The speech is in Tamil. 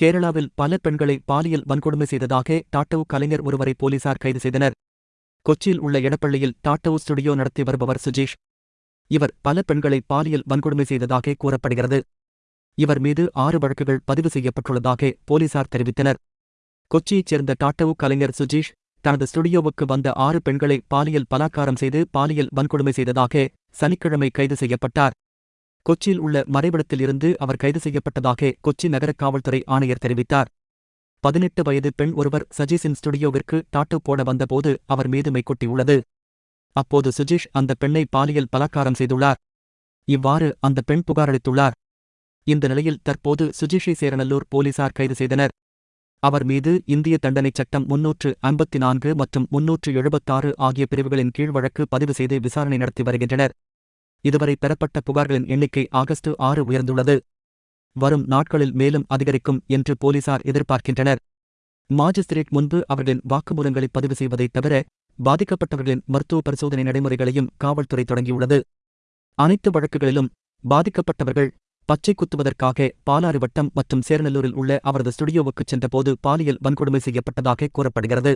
கேரளாவில் பல பெண்களை பாலியல் வன்கொடுமை செய்ததாக டாட்டவு கலைஞர் ஒருவரை போலீசார் கைது செய்தனர். கொச்சியில் உள்ள எடப்பள்ளியில் டாட்டவு ஸ்டுடியோ நடத்தி வருபவர் சுஜீஷ். இவர் பல பெண்களை பாலியல் வன்கொடுமை செய்ததாக கூறப்படுகிறது. இவர் மீது ஆறு வழக்குகள் பதிவு செய்யப்பட்டுள்ளதாக போலீசார் தெரிவித்தனர். கொச்சியைச் சேர்ந்த டாட்டவு கலைஞர் சுஜீஷ் தனது ஸ்டுடியோவுக்கு வந்த ஆறு பெண்களை பாலியல் பலாத்காரம் செய்து பாலியல் வன்கொடுமை செய்ததாக சனிக்கிழமை கைது செய்யப்பட்டார். கொச்சியில் உள்ள மறைவிடத்தில் இருந்து அவர் கைது செய்யப்பட்டதாக கொச்சி நகர காவல்துறை ஆணையர் தெரிவித்தார். பதினெட்டு வயது பெண் ஒருவர் சஜீஷின் ஸ்டுடியோவிற்கு டாட்டு போட வந்தபோது அவர் மீது மைக்கொட்டியுள்ளது அப்போது சுஜீஷ் அந்த பெண்ணை பாலியல் பலாக்காரம் செய்துள்ளார். இவ்வாறு அந்த பெண் புகாரளித்துள்ளார் இந்த நிலையில் தற்போது சுஜீஷை சேரநல்லூர் போலீசார் கைது செய்தனர். அவர் மீது இந்திய தண்டனைச் சட்டம் முன்னூற்று ஐம்பத்தி நான்கு மற்றும் முன்னூற்று எழுபத்தாறு ஆகிய பிரிவுகளின் கீழ் வழக்கு பதிவு செய்து விசாரணை நடத்தி வருகின்றனர். இதுவரை பெறப்பட்ட புகார்களின் எண்ணிக்கை ஆகஸ்ட் ஆறு உயர்ந்துள்ளது. வரும் நாட்களில் மேலும் அதிகரிக்கும் என்று போலீசார் எதிர்பார்க்கின்றனர். மாஜிஸ்திரேட் முன்பு அவர்களின் வாக்குமூலங்களை பதிவு செய்வதைத் தவிர பாதிக்கப்பட்டவர்களின் மருத்துவ பரிசோதனை நடைமுறைகளையும் காவல்துறை தொடங்கியுள்ளது. அனைத்து வழக்குகளிலும் பாதிக்கப்பட்டவர்கள் பச்சை குத்துவதற்காக பாலாறு வட்டம் மற்றும் சேரநல்லூரில் உள்ள அவரது ஸ்டுடியோவுக்குச் சென்றபோது பாலியல் வன்கொடுமை செய்யப்பட்டதாக கூறப்படுகிறது.